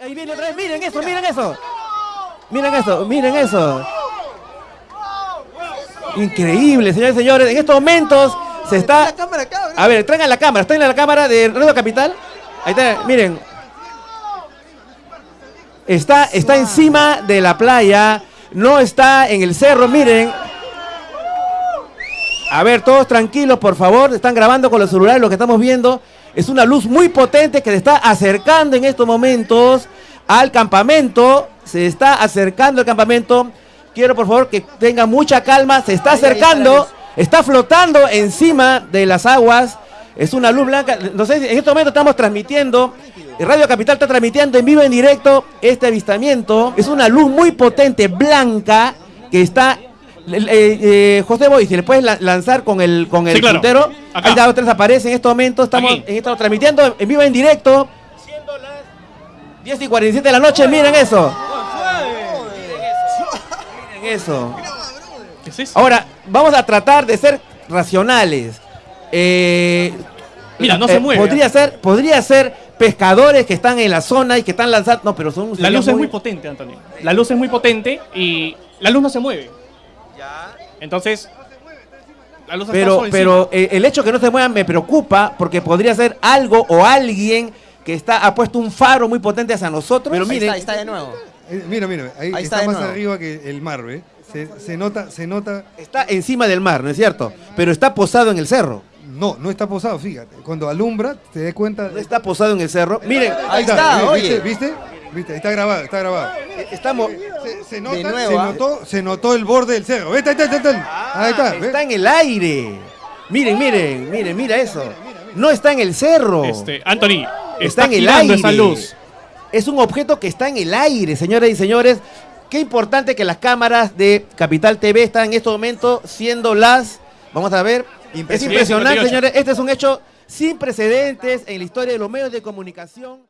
Ahí viene otra vez, miren eso, miren eso. Miren eso, miren eso. Increíble, señores y señores. En estos momentos se está... A ver, traigan la cámara, traigan la cámara de Radio Capital. Ahí está, miren. Está, está encima de la playa, no está en el cerro, miren. A ver, todos tranquilos, por favor. Están grabando con los celulares lo que estamos viendo. Es una luz muy potente que se está acercando en estos momentos al campamento. Se está acercando al campamento. Quiero por favor que tenga mucha calma. Se está acercando. Está flotando encima de las aguas. Es una luz blanca. No sé, en este momento estamos transmitiendo. Radio Capital está transmitiendo en vivo, en directo, este avistamiento. Es una luz muy potente, blanca, que está eh, eh, José Boy, si le puedes lanzar con el con el Sí, claro. puntero. Acá. Ahí está, tres aparece en este momento. Estamos, Aquí. en- estamos transmitiendo en vivo, en directo. Siendo las 10 y 47 de la noche. Miren eso. Miren eso. ¿Qué es eso? Ahora, vamos a tratar de ser racionales. Eh, Mira, no se mueve. Podría ser, podría ser pescadores que están en la zona y que están lanzando. No, pero son. La luz es muy potente, Antonio. La luz es muy potente y la luz no se mueve. Entonces, la luz está Pero, pero eh, el hecho que no se muevan me preocupa porque podría ser algo o alguien que está ha puesto un faro muy potente hacia nosotros. Pero Ahí miren, está, ahí está de nuevo. Eh, mira, mira, ahí, Ahí está, más nuevo. arriba que el mar, ¿ve? Se, se nota, se nota. está encima del mar, ¿no es cierto? Pero está posado en el cerro. No, no está posado, fíjate. Cuando alumbra, te das cuenta. No está posado en el cerro. Miren, Ahí está, ¿viste? oye. ¿Viste? ¿Viste? Ahí está grabado, está grabado. estamos. Se, se nota, De nuevo, se, ¿ah? notó, se notó el borde del cerro. Ahí está, ahí está, ahí está. En el aire. Miren, miren, miren, mira eso. No está en el cerro. Este, Anthony, está está en el aire. esa luz. Es un objeto que está en el aire, señoras y señores. Qué importante que las cámaras de Capital TV están en este momento siendo las. Vamos a ver. Es Impresionante. impresionante, 58. señores. Este es un hecho sin precedentes en la historia de los medios de comunicación.